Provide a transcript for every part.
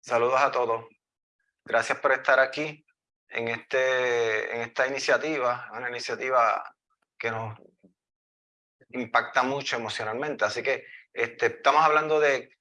Saludos a todos. Gracias por estar aquí en, este, en esta iniciativa, una iniciativa que nos impacta mucho emocionalmente. Así que este, estamos hablando de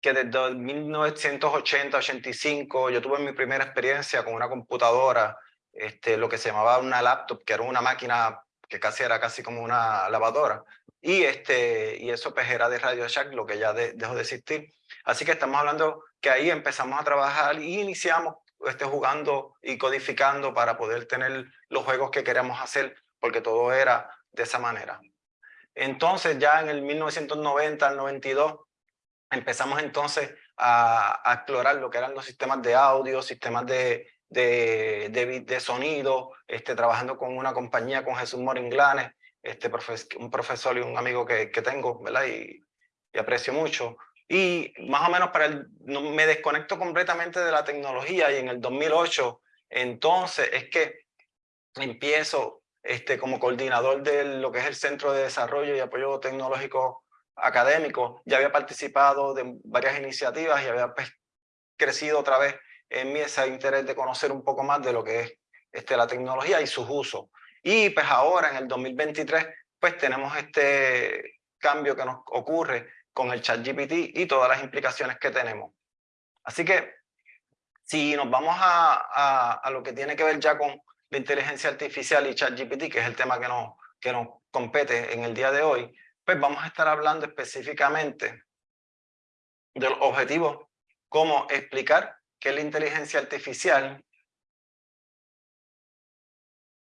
que desde 1980-85 yo tuve mi primera experiencia con una computadora, este, lo que se llamaba una laptop, que era una máquina que casi era casi como una lavadora. Y, este, y eso pues de Radio Shack, lo que ya dejó de existir. Así que estamos hablando que ahí empezamos a trabajar y iniciamos este, jugando y codificando para poder tener los juegos que queríamos hacer, porque todo era de esa manera. Entonces ya en el 1990 al 92 empezamos entonces a, a, explorar lo que eran los sistemas de audio, sistemas de, de, de, de sonido, este, trabajando con una compañía, con Jesús Moringlanes, este un profesor y un amigo que, que tengo, ¿verdad? Y, aprecio mucho. Y más o menos para el, me desconecto completamente de la tecnología y en el 2008, entonces es que empiezo este, como coordinador de lo que es el Centro de Desarrollo y Apoyo Tecnológico Académico. Ya había participado de varias iniciativas y había pues, crecido otra vez en mí ese interés de conocer un poco más de lo que es este, la tecnología y sus usos. Y pues ahora en el 2023 pues tenemos este cambio que nos ocurre con el chat GPT y todas las implicaciones que tenemos. Así que si nos vamos a, a, a lo que tiene que ver ya con la inteligencia artificial y chat GPT, que es el tema que nos, que nos compete en el día de hoy, pues vamos a estar hablando específicamente del objetivo, cómo explicar qué es la inteligencia artificial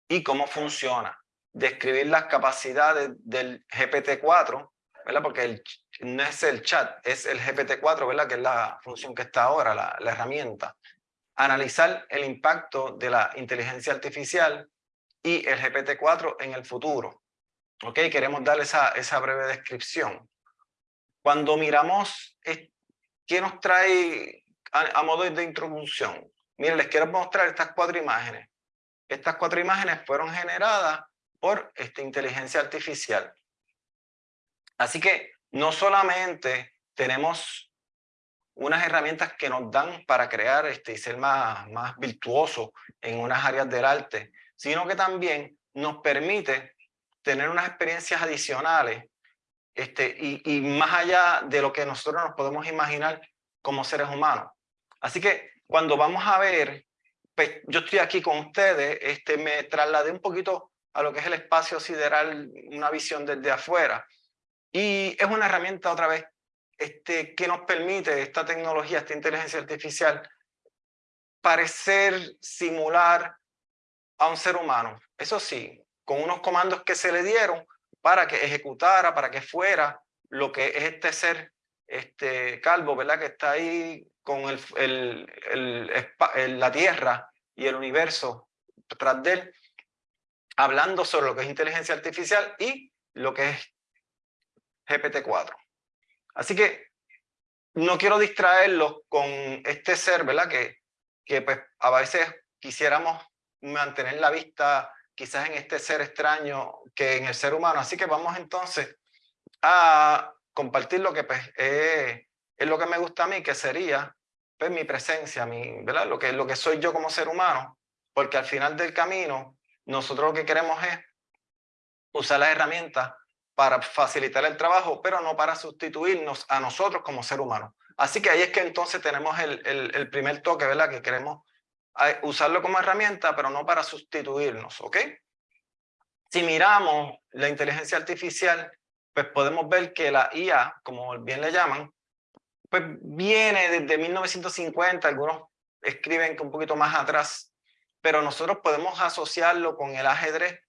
y cómo funciona. Describir las capacidades del GPT-4, ¿verdad? Porque el, no es el chat, es el GPT-4, ¿verdad? Que es la función que está ahora, la, la herramienta. Analizar el impacto de la inteligencia artificial y el GPT-4 en el futuro. ¿Ok? Queremos dar esa, esa breve descripción. Cuando miramos qué nos trae a, a modo de introducción, miren, les quiero mostrar estas cuatro imágenes. Estas cuatro imágenes fueron generadas por esta inteligencia artificial. Así que no solamente tenemos unas herramientas que nos dan para crear este, y ser más, más virtuosos en unas áreas del arte, sino que también nos permite tener unas experiencias adicionales este, y, y más allá de lo que nosotros nos podemos imaginar como seres humanos. Así que cuando vamos a ver pues, yo estoy aquí con ustedes, este, me trasladé un poquito a lo que es el espacio sideral, una visión desde afuera. Y es una herramienta otra vez este, que nos permite esta tecnología, esta inteligencia artificial, parecer simular a un ser humano. Eso sí, con unos comandos que se le dieron para que ejecutara, para que fuera lo que es este ser este calvo, ¿verdad? Que está ahí con el, el, la Tierra y el universo tras de él, hablando sobre lo que es inteligencia artificial y lo que es GPT-4. Así que no quiero distraerlos con este ser, ¿verdad? Que, que pues a veces quisiéramos mantener la vista quizás en este ser extraño que en el ser humano. Así que vamos entonces a compartir lo que pues, es, lo que me gusta a mí, que sería pues, mi presencia, mi, ¿verdad? Lo, que, lo que soy yo como ser humano, porque al final del camino nosotros lo que queremos es usar las herramientas para facilitar el trabajo, pero no para sustituirnos a nosotros como ser humano. Así que ahí es que entonces tenemos el, el, el primer toque, ¿verdad? Que queremos eh, usarlo como herramienta, pero no para sustituirnos, ¿ok? Si miramos la inteligencia artificial, pues podemos ver que la IA, como bien le llaman, pues viene desde 1950, algunos escriben que un poquito más atrás, pero nosotros podemos asociarlo con el ajedrez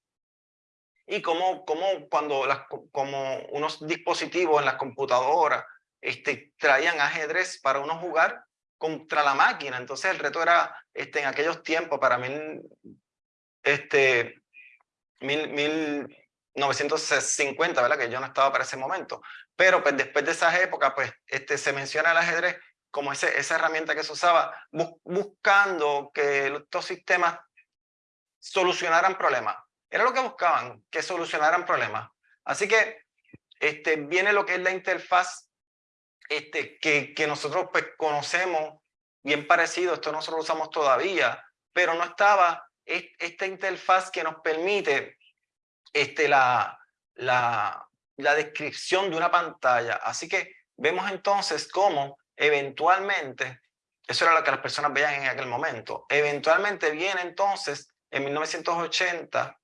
y como, como cuando como unos dispositivos en las computadoras este, traían ajedrez para uno jugar contra la máquina. Entonces el reto era este, en aquellos tiempos, para mí, este, mil, mil, 1950, ¿verdad? Que yo no estaba para ese momento. Pero pues después de esas épocas, pues este, se menciona el ajedrez como ese, esa herramienta que se usaba buscando que estos sistemas solucionaran problemas. Era lo que buscaban, que solucionaran problemas. Así que este, viene lo que es la interfaz este, que, que nosotros pues, conocemos bien parecido, esto nosotros lo usamos todavía, pero no estaba esta interfaz que nos permite este, la, la, la descripción de una pantalla. Así que vemos entonces cómo eventualmente, eso era lo que las personas veían en aquel momento, eventualmente viene entonces, en 1980,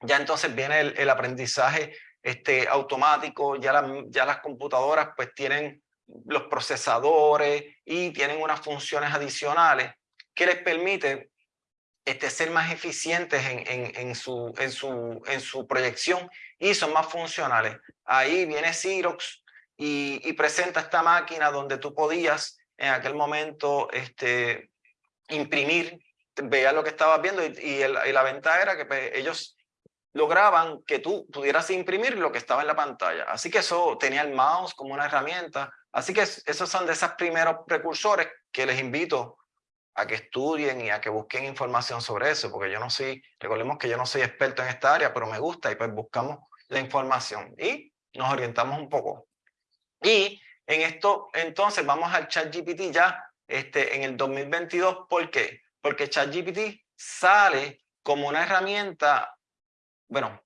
ya entonces viene el, aprendizaje este, automático, ya, ya las computadoras pues tienen los procesadores y tienen unas funciones adicionales que les permite este, ser más eficientes en, en, en, su, en, su, en su proyección y son más funcionales. Ahí viene Xerox y, presenta esta máquina donde tú podías en aquel momento este, imprimir, veía lo que estabas viendo y, y, la ventaja era que pues, ellos lograban que tú pudieras imprimir lo que estaba en la pantalla. Así que eso tenía el mouse como una herramienta. Así que esos son de esos primeros precursores que les invito a que estudien y a que busquen información sobre eso, porque yo no soy, recordemos que yo no soy experto en esta área, pero me gusta y pues buscamos la información y nos orientamos un poco. Y en esto, entonces, vamos al ChatGPT ya este, en el 2022. ¿Por qué? Porque ChatGPT sale como una herramienta, bueno,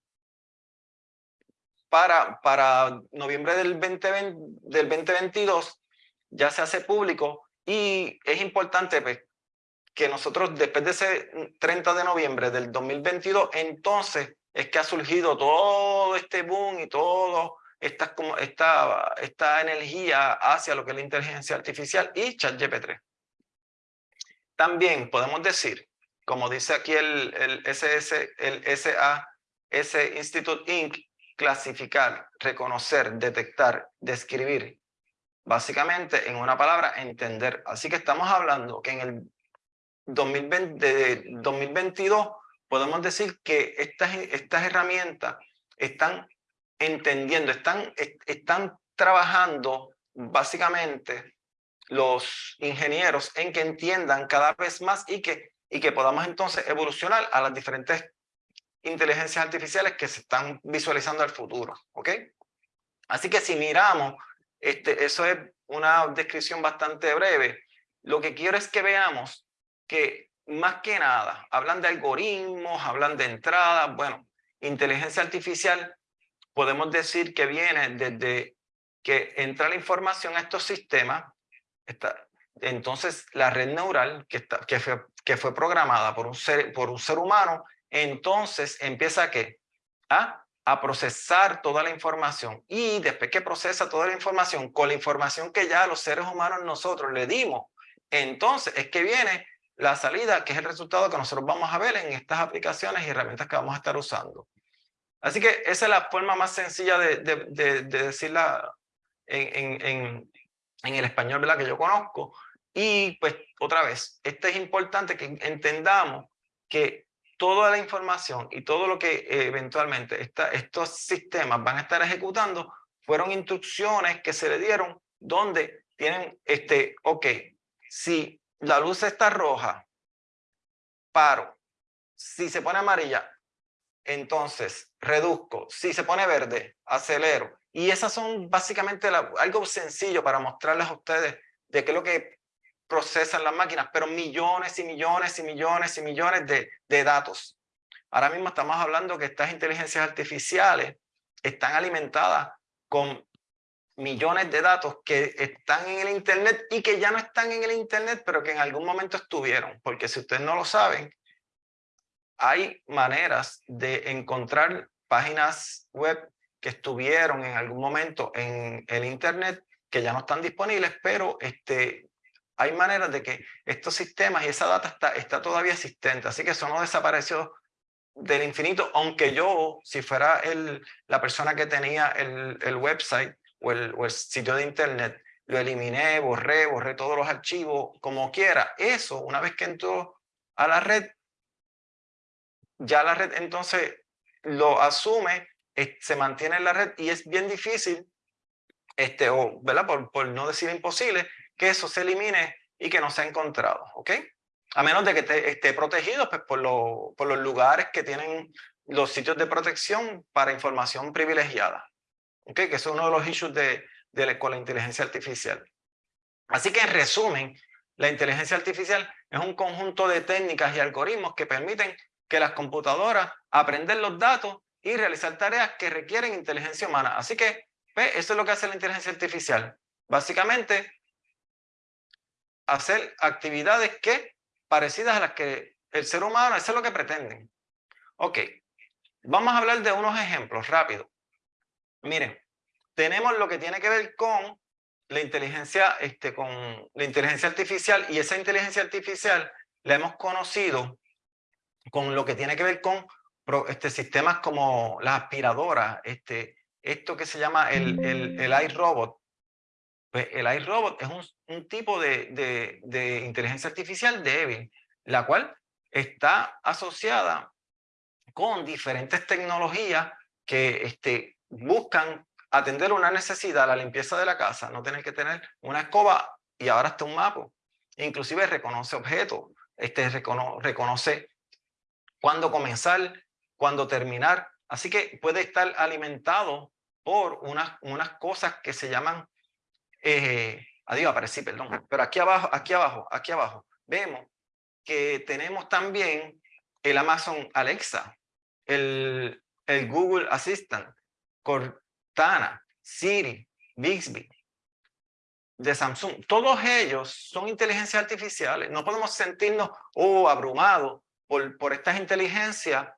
para, para noviembre del, 2020, del 2022 ya se hace público y es importante pues, que nosotros después de ese 30 de noviembre del 2022, entonces es que ha surgido todo este boom y todo esta, esta, esta energía hacia lo que es la inteligencia artificial y ChatGPT. También podemos decir, como dice aquí el, el SS, el SAS Institute Inc., clasificar, reconocer, detectar, describir, básicamente en una palabra, entender. Así que estamos hablando que en el 2020, de 2022 podemos decir que estas, estas herramientas están entendiendo, están, están trabajando básicamente los ingenieros en que entiendan cada vez más y que, y que podamos entonces evolucionar a las diferentes inteligencias artificiales que se están visualizando al futuro, ¿ok? Así que si miramos, este, eso es una descripción bastante breve, lo que quiero es que veamos que más que nada hablan de algoritmos, hablan de entradas, bueno, inteligencia artificial podemos decir que viene desde que entra la información a estos sistemas, entonces la red neural que, está, que, fue, que fue programada por un, ser, por un ser humano, entonces empieza a, ¿qué? a a procesar toda la información y después que procesa toda la información con la información que ya los seres humanos nosotros le dimos, entonces es que viene la salida, que es el resultado que nosotros vamos a ver en estas aplicaciones y herramientas que vamos a estar usando. Así que esa es la forma más sencilla de, de, decirla en, en, en, el español ¿verdad? que yo conozco. Y pues otra vez, esto es importante que entendamos que toda la información y todo lo que eventualmente estos sistemas van a estar ejecutando fueron instrucciones que se le dieron donde tienen, este, ok, si la luz está roja, paro. Si se pone amarilla, entonces reduzco. Si se pone verde, acelero. Y esas son básicamente algo sencillo para mostrarles a ustedes de qué es lo que procesan las máquinas, pero millones y millones y millones y millones de, de datos. Ahora mismo estamos hablando que estas inteligencias artificiales están alimentadas con millones de datos que están en el Internet y que ya no están en el Internet, pero que en algún momento estuvieron. Porque si ustedes no lo saben, hay maneras de encontrar páginas web que estuvieron en algún momento en el Internet que ya no están disponibles, pero este, hay maneras de que estos sistemas y esa data está, está todavía existente. Así que eso no desapareció del infinito, aunque yo, si fuera el, la persona que tenía el, el website, o el, sitio de internet, lo eliminé, borré, borré todos los archivos, como quiera. Eso, una vez que entró a la red, ya la red entonces lo asume, se mantiene en la red y es bien difícil, este, o, ¿verdad? Por, por no decir imposible, que eso se elimine y que no sea encontrado, ¿ok? A menos de que esté protegido pues, por, por los lugares que tienen los sitios de protección para información privilegiada que es uno de los issues de, de, con la inteligencia artificial. Así que en resumen, la inteligencia artificial es un conjunto de técnicas y algoritmos que permiten que las computadoras aprenden los datos y realizar tareas que requieren inteligencia humana. Así que, pues, eso es lo que hace la inteligencia artificial. Básicamente, hacer actividades que parecidas a las que el ser humano, eso es lo que pretenden. Ok, vamos a hablar de unos ejemplos rápidos. Miren, tenemos lo que tiene que ver con la inteligencia, este, con la inteligencia artificial y esa inteligencia artificial la hemos conocido con lo que tiene que ver con este, sistemas como las aspiradoras, este, esto que se llama el, el, el iRobot. Pues el iRobot es un, un tipo de, de, de inteligencia artificial débil, la cual está asociada con diferentes tecnologías que este, buscan atender una necesidad, la limpieza de la casa, no tener que tener una escoba y ahora está un mapa. Inclusive reconoce objetos, este, reconoce cuándo comenzar, cuándo terminar. Así que puede estar alimentado por unas, unas cosas que se llaman, eh, adiós, aparecí, perdón, pero aquí abajo, aquí abajo, aquí abajo, vemos que tenemos también el Amazon Alexa, el, el Google Assistant, Cortana, Siri, Bixby, de Samsung. Todos ellos son inteligencias artificiales. No podemos sentirnos oh, abrumados por, por estas inteligencias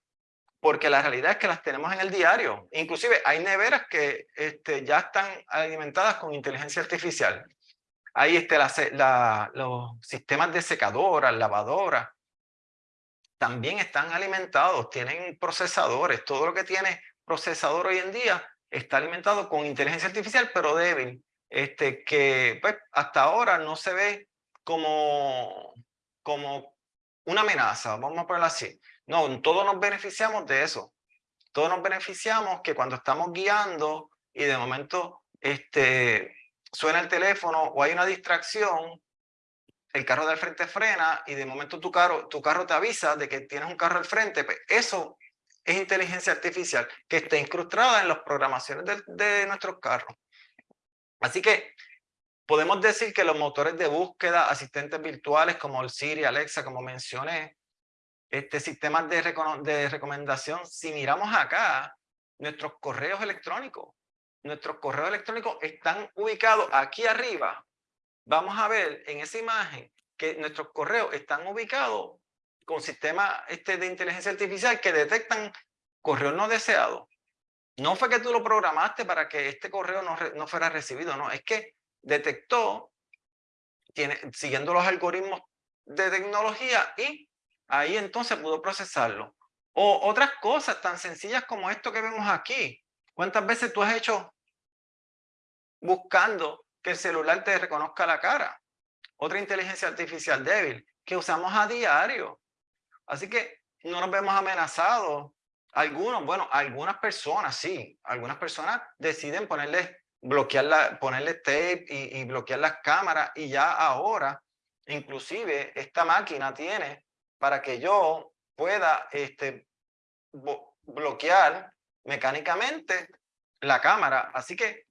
porque la realidad es que las tenemos en el diario. Inclusive hay neveras que este, ya están alimentadas con inteligencia artificial. Hay este, los sistemas de secadoras, lavadoras, también están alimentados, tienen procesadores. Todo lo que tiene procesador hoy en día está alimentado con inteligencia artificial, pero débil, este, que pues, hasta ahora no se ve como, como una amenaza, vamos a ponerlo así. No, todos nos beneficiamos de eso. Todos nos beneficiamos que cuando estamos guiando y de momento este, suena el teléfono o hay una distracción, el carro del frente frena y de momento tu carro, tu carro te avisa de que tienes un carro al frente, pues eso es inteligencia artificial que está incrustada en las programaciones de, de nuestros carros. Así que podemos decir que los motores de búsqueda, asistentes virtuales como el Siri, Alexa, como mencioné, este, sistemas de, de recomendación, si miramos acá, nuestros correos electrónicos, nuestros correos electrónicos están ubicados aquí arriba. Vamos a ver en esa imagen que nuestros correos están ubicados con sistemas este, de inteligencia artificial que detectan correos no deseados. No fue que tú lo programaste para que este correo no, no fuera recibido, no, es que detectó, tiene, siguiendo los algoritmos de tecnología y ahí entonces pudo procesarlo. O otras cosas tan sencillas como esto que vemos aquí. ¿Cuántas veces tú has hecho buscando que el celular te reconozca la cara? Otra inteligencia artificial débil que usamos a diario. Así que no nos vemos amenazados. Algunos, bueno, algunas personas sí, algunas personas deciden ponerle, bloquear la, ponerle tape y, y bloquear las cámaras y ya ahora, inclusive esta máquina tiene para que yo pueda este, bloquear mecánicamente la cámara. Así que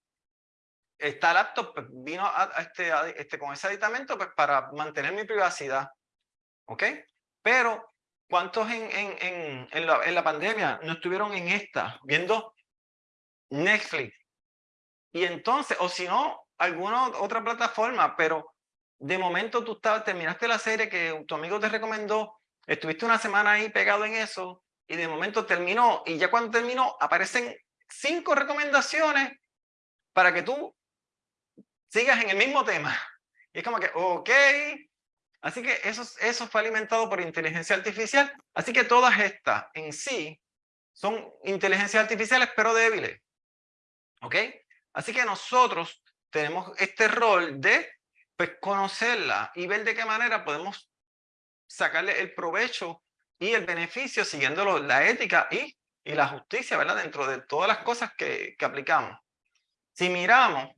esta laptop pues, vino a, este, este, con ese aditamento pues, para mantener mi privacidad. ¿Ok? Pero, ¿cuántos en, en, en, en, la, en la pandemia no estuvieron en esta, viendo Netflix? Y entonces, o si no, alguna otra plataforma, pero de momento tú estabas, terminaste la serie que tu amigo te recomendó Estuviste una semana ahí pegado en eso y de momento terminó y ya cuando terminó aparecen cinco recomendaciones para que tú sigas en el mismo tema. Y es como que, ok, así que eso, eso fue alimentado por inteligencia artificial. Así que todas estas en sí son inteligencias artificiales pero débiles. ¿Ok? Así que nosotros tenemos este rol de pues, conocerla y ver de qué manera podemos sacarle el provecho y el beneficio siguiendo la ética y, la justicia, ¿verdad? Dentro de todas las cosas que, que aplicamos. Si miramos,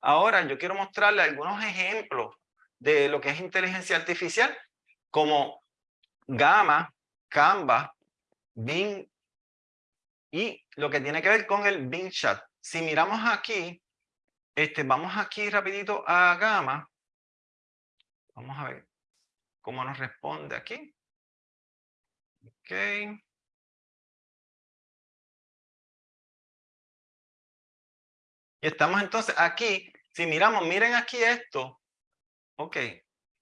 ahora yo quiero mostrarle algunos ejemplos de lo que es inteligencia artificial, como Gamma, Canva, Bing y lo que tiene que ver con el Bing Chat. Si miramos aquí, este, vamos aquí rapidito a Gamma Vamos a ver cómo nos responde aquí. Ok. Y estamos entonces aquí, si miramos, miren aquí esto. Ok,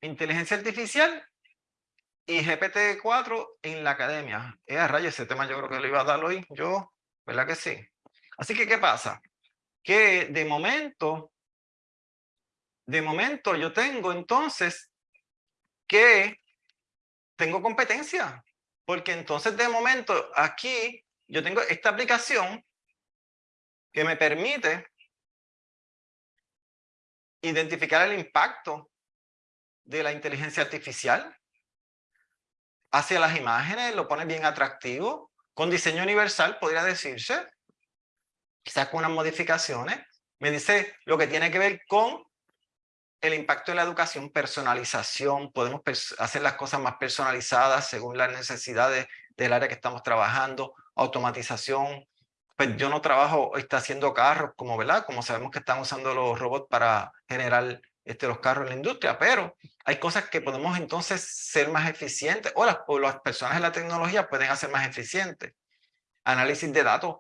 inteligencia artificial y GPT-4 en la academia. Eh, a ese tema yo creo que lo iba a dar hoy yo, ¿verdad que sí? Así que, ¿qué pasa? Que de momento, de momento yo tengo entonces que tengo competencia, porque entonces de momento aquí yo tengo esta aplicación que me permite identificar el impacto de la inteligencia artificial hacia las imágenes, lo pone bien atractivo, con diseño universal podría decirse, quizás con unas modificaciones, me dice lo que tiene que ver con el impacto de la educación, personalización, podemos hacer las cosas más personalizadas según las necesidades del área que estamos trabajando, automatización, pues yo no trabajo está haciendo carros como, ¿verdad? Como sabemos que están usando los robots para generar este, los carros en la industria, pero hay cosas que podemos entonces ser más eficientes o las, las personas en la tecnología pueden hacer más eficientes. Análisis de datos.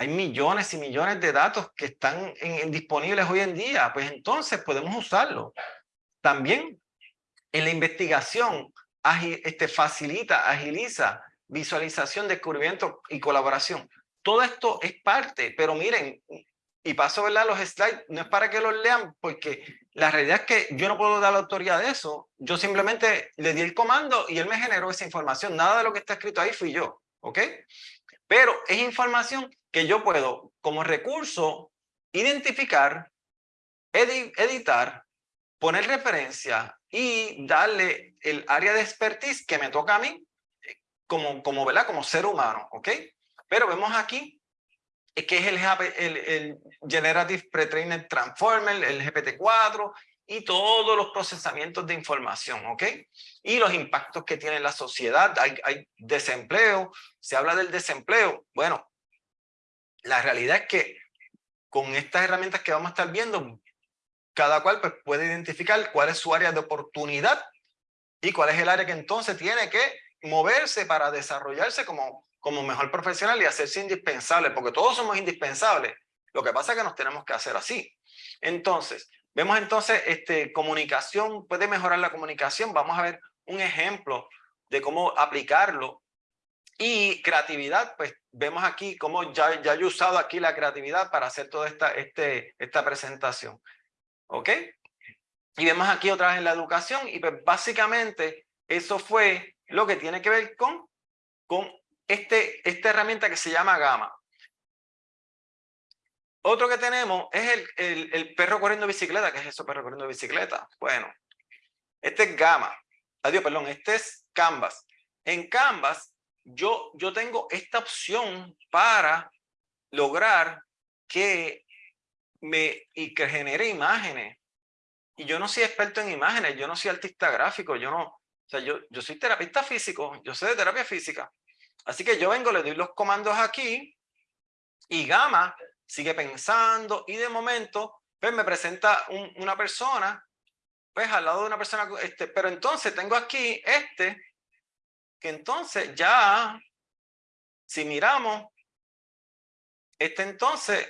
Hay millones y millones de datos que están en, disponibles hoy en día, pues entonces podemos usarlo. También en la investigación este, facilita, agiliza visualización, descubrimiento y colaboración todo esto es parte, pero miren, y paso a los slides, no es para que los lean, porque la realidad es que yo no puedo dar la autoridad de eso. Yo simplemente le di el comando y él me generó esa información. Nada de lo que está escrito ahí fui yo, ¿ok? Pero es información que yo puedo, como recurso, identificar, editar, poner referencia y darle el área de expertise que me toca a mí como, como, ¿verdad? como ser humano, ¿ok? Pero vemos aquí que es el, el, el Generative Pre-Trained Transformer, el GPT-4 y todos los procesamientos de información, ¿ok? Y los impactos que tiene la sociedad. Hay, desempleo, se habla del desempleo. Bueno, la realidad es que con estas herramientas que vamos a estar viendo, cada cual pues, puede identificar cuál es su área de oportunidad y cuál es el área que entonces tiene que moverse para desarrollarse como como mejor profesional y hacerse indispensable, porque todos somos indispensables. Lo que pasa es que nos tenemos que hacer así. Entonces, vemos entonces, este, comunicación, puede mejorar la comunicación. Vamos a ver un ejemplo de cómo aplicarlo. Y creatividad, pues vemos aquí cómo ya, ya he usado aquí la creatividad para hacer toda esta, este, esta presentación. ¿Ok? Y vemos aquí otra vez en la educación y pues básicamente eso fue lo que tiene que ver con, con este, esta herramienta que se llama Gama. Otro que tenemos es el, el, el, perro corriendo bicicleta. ¿Qué es eso, perro corriendo bicicleta? Bueno, este es Gama. Adiós, perdón, este es Canvas. En Canvas, yo, yo tengo esta opción para lograr que me y que genere imágenes. Y yo no soy experto en imágenes, yo no soy artista gráfico, yo no, o sea, yo, yo soy terapista físico, yo sé de terapia física. Así que yo vengo, le doy los comandos aquí y Gama sigue pensando y de momento pues me presenta una persona, pues al lado de una persona, este, pero entonces tengo aquí este, que entonces ya, si miramos, este entonces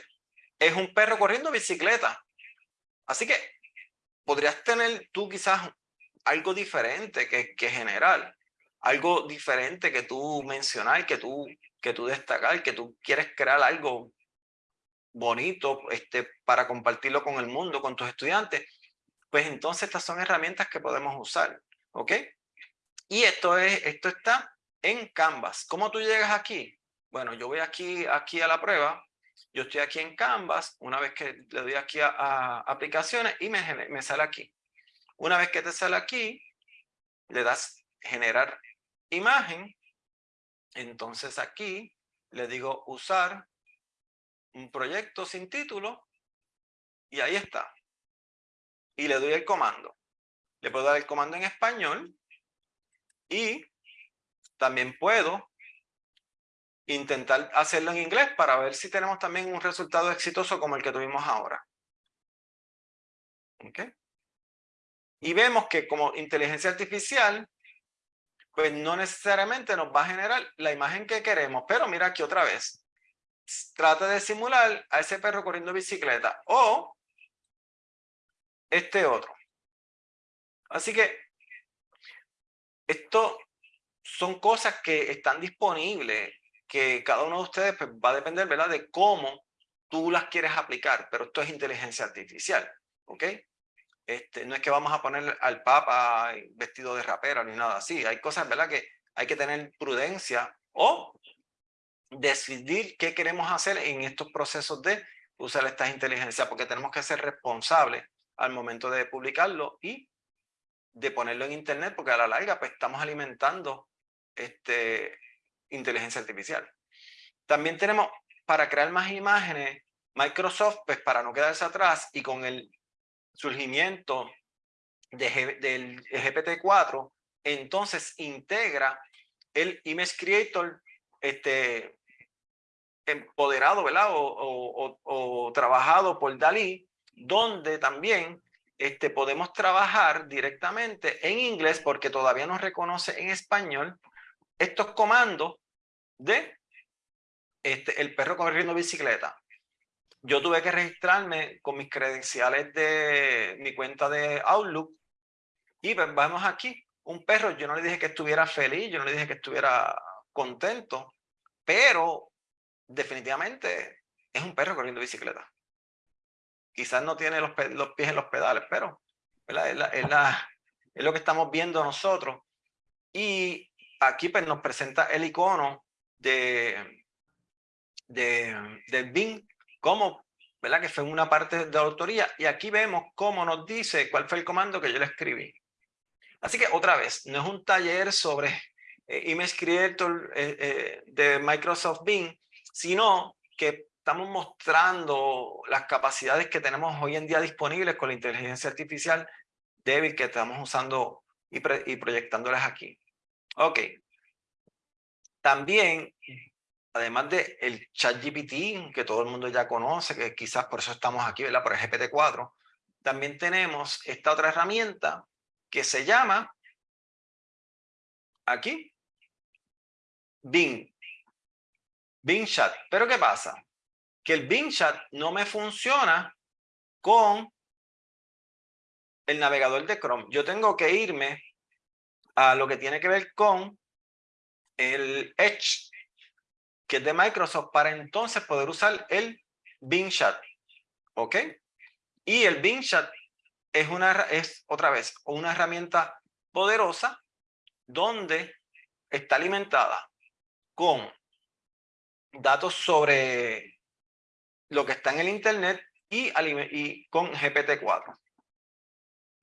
es un perro corriendo bicicleta. Así que podrías tener tú quizás algo diferente que, que general algo diferente que tú mencionar, que tú, que tú destacar, que tú quieres crear algo bonito este, para compartirlo con el mundo, con tus estudiantes, pues entonces estas son herramientas que podemos usar, ¿ok? Y esto, es, esto está en Canvas. ¿Cómo tú llegas aquí? Bueno, yo voy aquí, aquí a la prueba, yo estoy aquí en Canvas, una vez que le doy aquí a, a aplicaciones y me, me sale aquí. Una vez que te sale aquí, le das generar imagen, entonces aquí le digo usar un proyecto sin título y ahí está. Y le doy el comando. Le puedo dar el comando en español y también puedo intentar hacerlo en inglés para ver si tenemos también un resultado exitoso como el que tuvimos ahora. Y vemos que como inteligencia artificial, pues no necesariamente nos va a generar la imagen que queremos. Pero mira aquí otra vez. Trata de simular a ese perro corriendo bicicleta o este otro. Así que esto son cosas que están disponibles, que cada uno de ustedes pues, va a depender de cómo tú las quieres aplicar, pero esto es inteligencia artificial, ¿ok? Este, no es que vamos a poner al papa vestido de rapera ni nada así, hay cosas ¿verdad? que hay que tener prudencia o decidir qué queremos hacer en estos procesos de usar estas inteligencias, porque tenemos que ser responsables al momento de publicarlo y de ponerlo en internet, porque a la larga pues, estamos alimentando este, inteligencia artificial. También tenemos para crear más imágenes, Microsoft, pues para no quedarse atrás y con el surgimiento de, del GPT-4, entonces integra el Image Creator este, empoderado, ¿verdad? O, o, trabajado por Dalí, donde también este, podemos trabajar directamente en inglés porque todavía no reconoce en español estos comandos de este, el perro corriendo bicicleta. Yo tuve que registrarme con mis credenciales de mi cuenta de Outlook y pues vamos aquí. Un perro, yo no le dije que estuviera feliz, yo no le dije que estuviera contento, pero definitivamente es un perro corriendo bicicleta quizás no tiene los, los pies en los pedales, pero es, la, es, lo que estamos viendo nosotros. Y aquí pues, nos presenta el icono de, de, del BIM como ¿verdad? que fue una parte de la autoría. Y aquí vemos cómo nos dice cuál fue el comando que yo le escribí. Así que otra vez, no es un taller sobre eh, Image Creator eh, eh, de Microsoft Bing, sino que estamos mostrando las capacidades que tenemos hoy en día disponibles con la inteligencia artificial débil que estamos usando y, proyectándolas aquí. Ok. También, además de el ChatGPT, que todo el mundo ya conoce, que quizás por eso estamos aquí, ¿verdad? Por el GPT-4, también tenemos esta otra herramienta que se llama, aquí, Bing. Bing Chat. Pero ¿qué pasa? que el Bing Chat no me funciona con el navegador de Chrome. Yo tengo que irme a lo que tiene que ver con el Edge, que es de Microsoft, para entonces poder usar el Bing Chat. ¿Ok? Y el Bing Chat es, una, es otra vez una herramienta poderosa donde está alimentada con datos sobre lo que está en el Internet y, y con GPT-4.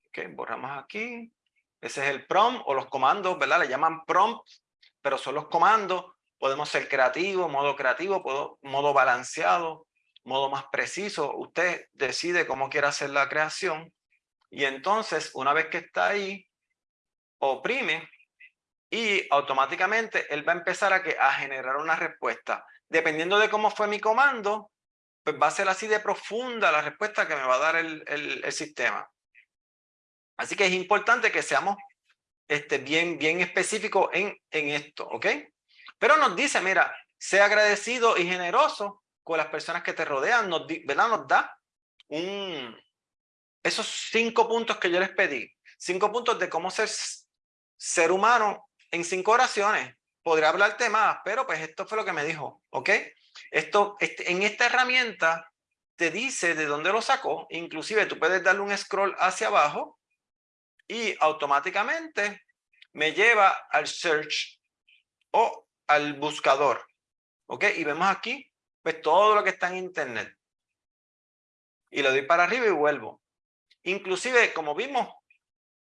Ok, borramos aquí. Ese es el prompt o los comandos, ¿verdad? Le llaman prompts, pero son los comandos. Podemos ser creativos, modo creativo, modo balanceado, modo más preciso. Usted decide cómo quiere hacer la creación. Y entonces, una vez que está ahí, oprime y automáticamente él va a empezar a, que, a generar una respuesta. Dependiendo de cómo fue mi comando, pues va a ser así de profunda la respuesta que me va a dar el, sistema. Así que es importante que seamos este, bien, bien específicos en, esto, ¿ok? Pero nos dice, mira, sea agradecido y generoso con las personas que te rodean, nos, ¿verdad? Nos da esos cinco puntos que yo les pedí, cinco puntos de cómo ser ser humano en cinco oraciones. Podría hablarte más, pero pues esto fue lo que me dijo, ¿ok? Esto, este, en esta herramienta te dice de dónde lo sacó, inclusive tú puedes darle un scroll hacia abajo y automáticamente me lleva al search o al buscador. ¿Ok? Y vemos aquí pues todo lo que está en internet. Y le doy para arriba y vuelvo. Inclusive, como vimos,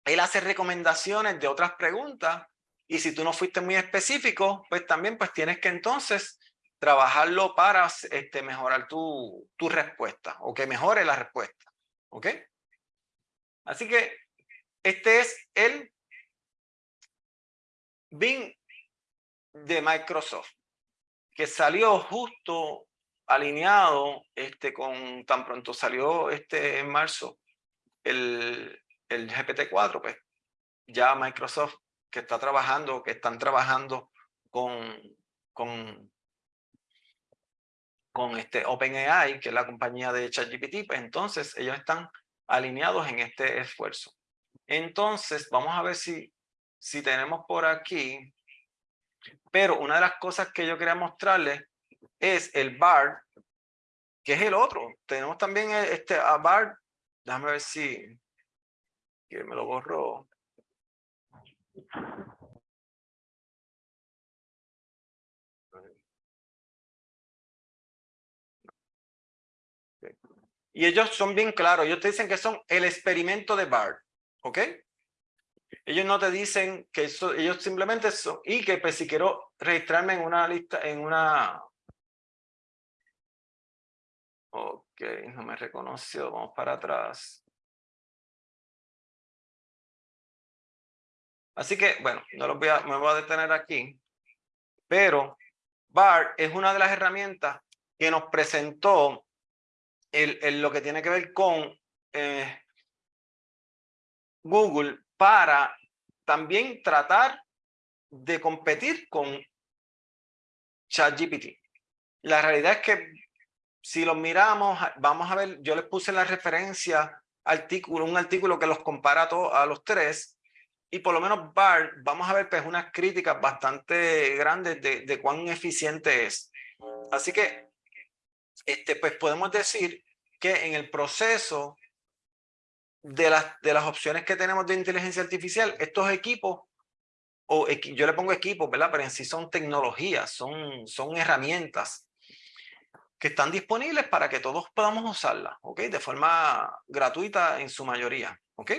él hace recomendaciones de otras preguntas y si tú no fuiste muy específico, pues también pues tienes que entonces trabajarlo para este, mejorar tu, tu respuesta o que mejore la respuesta. ¿Ok? Así que este es el Bing de Microsoft, que salió justo alineado este, con tan pronto salió este en marzo el, el GPT-4, pues ya Microsoft que está trabajando, que están trabajando con, con, este OpenAI, que es la compañía de ChatGPT, pues entonces ellos están alineados en este esfuerzo. Entonces, vamos a ver si, si tenemos por aquí, pero una de las cosas que yo quería mostrarles es el BARD, que es el otro. Tenemos también este a déjame ver si, que me lo borró. Y ellos son bien claros, ellos te dicen que son el experimento de BART, ¿ok? Ellos no te dicen que eso, ellos simplemente son, y que pues si quiero registrarme en una lista, en una... Ok, no me reconoció, vamos para atrás. Así que, bueno, no los voy a, me voy a detener aquí, pero BART es una de las herramientas que nos presentó el, lo que tiene que ver con eh, Google para también tratar de competir con ChatGPT. La realidad es que si los miramos, vamos a ver, yo les puse la referencia artículo, un artículo que los compara a, a los tres, y por lo menos BART, vamos a ver pues unas críticas bastante grandes de, de cuán eficiente es. Así que este, pues podemos decir que en el proceso de las, de las opciones que tenemos de inteligencia artificial, estos equipos, o yo le pongo equipos, ¿verdad? Pero en sí son tecnologías, son, son herramientas que están disponibles para que todos podamos usarlas, ¿ok? De forma gratuita en su mayoría, ¿ok?